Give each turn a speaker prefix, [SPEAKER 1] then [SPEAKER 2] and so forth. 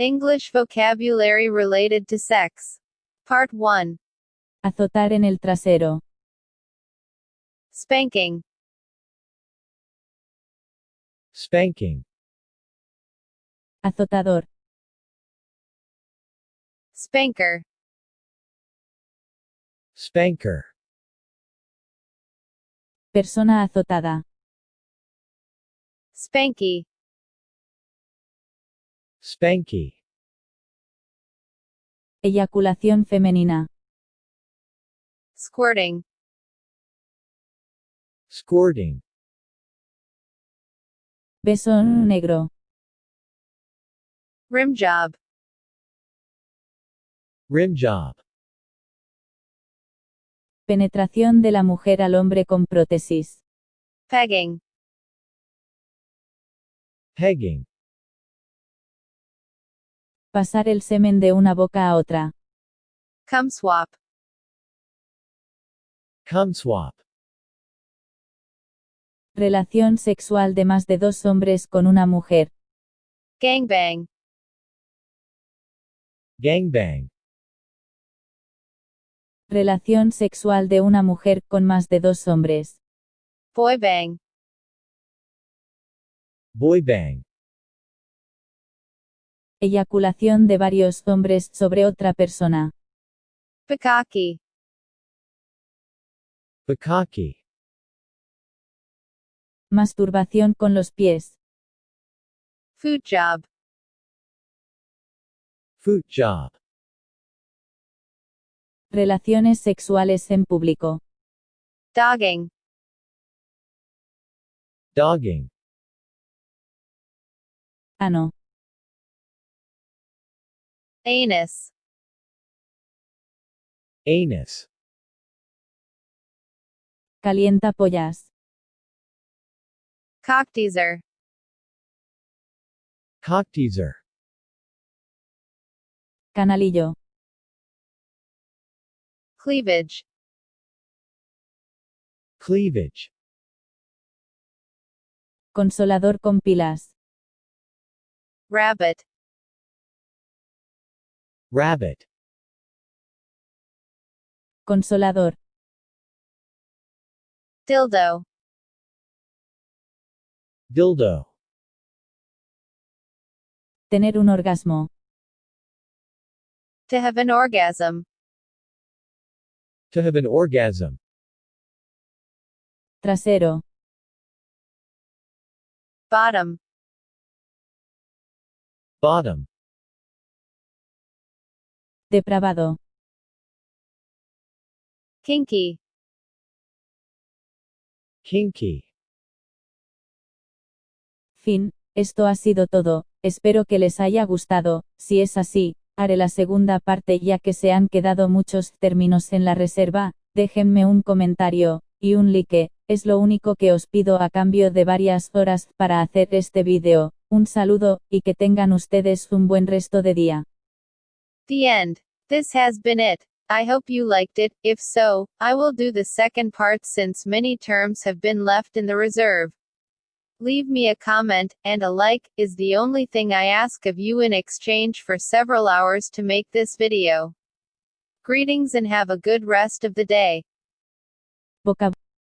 [SPEAKER 1] English vocabulary related to sex. Part 1.
[SPEAKER 2] Azotar en el trasero.
[SPEAKER 1] Spanking.
[SPEAKER 3] Spanking.
[SPEAKER 2] Azotador.
[SPEAKER 1] Spanker.
[SPEAKER 3] Spanker.
[SPEAKER 2] Persona azotada.
[SPEAKER 1] Spanky.
[SPEAKER 3] Spanky.
[SPEAKER 2] Eyaculación femenina.
[SPEAKER 1] Squirting.
[SPEAKER 3] Squirting.
[SPEAKER 2] Beso negro.
[SPEAKER 1] Rim job.
[SPEAKER 3] Rim job.
[SPEAKER 2] Penetración de la mujer al hombre con prótesis.
[SPEAKER 1] Pegging.
[SPEAKER 3] Pegging.
[SPEAKER 2] Pasar el semen de una boca a otra.
[SPEAKER 1] Cum swap.
[SPEAKER 3] Cum swap.
[SPEAKER 2] Relación sexual de más de dos hombres con una mujer.
[SPEAKER 1] Gangbang.
[SPEAKER 3] Gangbang.
[SPEAKER 2] Relación sexual de una mujer con más de dos hombres.
[SPEAKER 1] Boy bang.
[SPEAKER 2] Eyaculación de varios hombres sobre otra persona.
[SPEAKER 1] Bukkake.
[SPEAKER 3] Bukkake.
[SPEAKER 2] Masturbación con los pies.
[SPEAKER 1] Foot job.
[SPEAKER 3] Foot job.
[SPEAKER 2] Relaciones sexuales en público.
[SPEAKER 1] Dogging.
[SPEAKER 3] Dogging.
[SPEAKER 2] Ano.
[SPEAKER 1] Anus.
[SPEAKER 3] Anus.
[SPEAKER 2] Calienta pollas.
[SPEAKER 1] Cock teaser.
[SPEAKER 3] Cock teaser.
[SPEAKER 2] Canalillo.
[SPEAKER 1] Cleavage.
[SPEAKER 3] Cleavage.
[SPEAKER 2] Consolador con pilas.
[SPEAKER 1] Rabbit.
[SPEAKER 3] Rabbit.
[SPEAKER 2] Consolador.
[SPEAKER 1] Dildo.
[SPEAKER 3] Dildo.
[SPEAKER 2] Tener un orgasmo.
[SPEAKER 1] To have an orgasm.
[SPEAKER 3] To have an orgasm.
[SPEAKER 2] Trasero.
[SPEAKER 1] Bottom.
[SPEAKER 3] Bottom.
[SPEAKER 2] Depravado.
[SPEAKER 1] Kinky.
[SPEAKER 3] Kinky.
[SPEAKER 2] Fin, esto ha sido todo, espero que les haya gustado, si es así, haré la segunda parte ya que se han quedado muchos términos en la reserva, déjenme un comentario, y un like, es lo único que os pido a cambio de varias horas para hacer este vídeo, un saludo, y que tengan ustedes un buen resto de día.
[SPEAKER 1] The end. This has been it. I hope you liked it. If so, I will do the second part since many terms have been left in the reserve. Leave me a comment, and a like, is the only thing I ask of you in exchange for several hours to make this video. Greetings and have a good rest of the day.
[SPEAKER 2] Boca